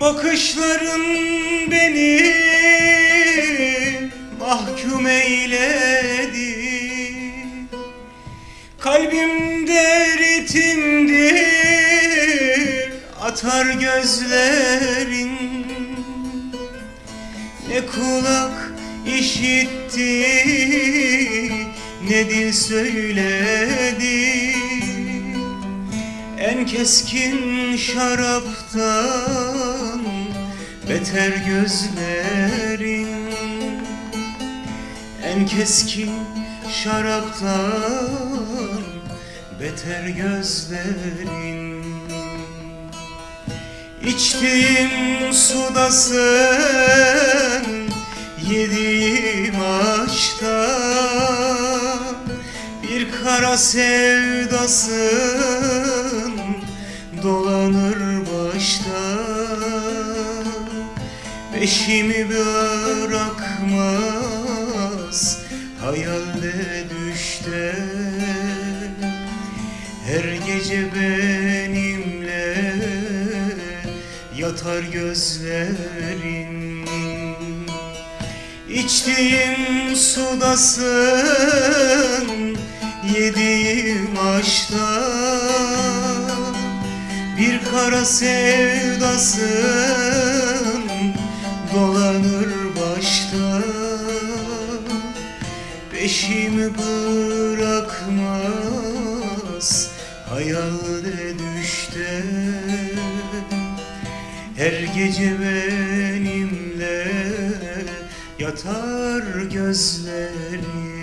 Bakışların beni mahkum eyledi. Kalbimde ritimdir atar gözlerin. Ne kulak işitti ne dil söyledi. En keskin şaraptan beter gözlerin En keskin şaraptan beter gözlerin İçtiğim sudasın Yediğim aşkta Bir kara sevdasın Dolanır başta Peşimi bırakmaz Hayalde düşte. Her gece benimle yatar gözlerin. İçtiğim sudasın Yediğim aşkta Bir kara sevdasın Dolanır başta. Peşimi bırakmaz Hayalde düşte. Her gece benimle yatar gözlerim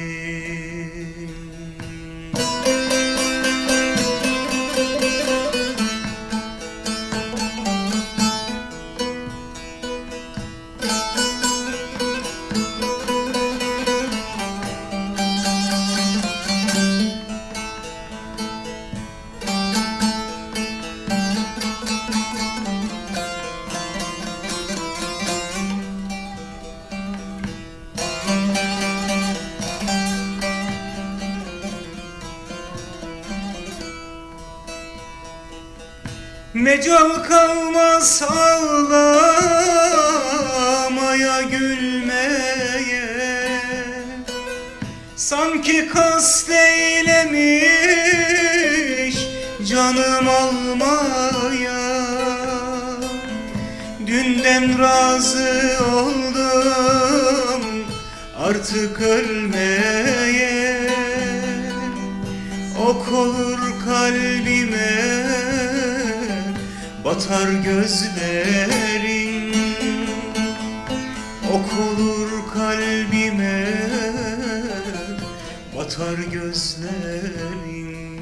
Mecal kalmaz ağlamaya gülmeye. Sanki kast eylemiş canım almaya. Dünden razı oldum artık ölmeye. Ok olur kalbime Batar gözlerin Ok olur kalbime. Batar gözlerin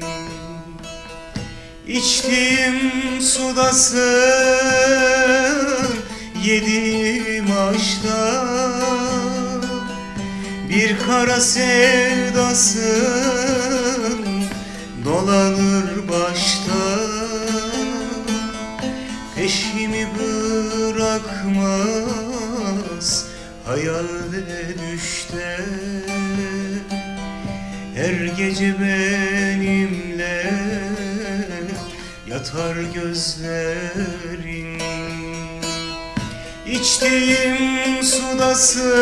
İçtiğim sudasın Yediğim aşkta Bir kara sevdasın Dolanır başta Her gece benimle Yatar gözlerin. İçtiğim sudasın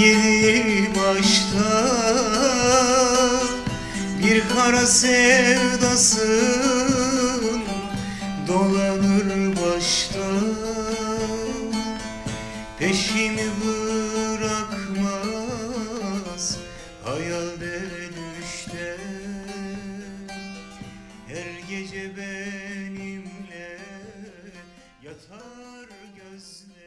Yediğim aşkta Bir kara sevdasın Dolanır başta. Peşimi olmaz. Hayalde düşte Her gece benimle Yatar gözle.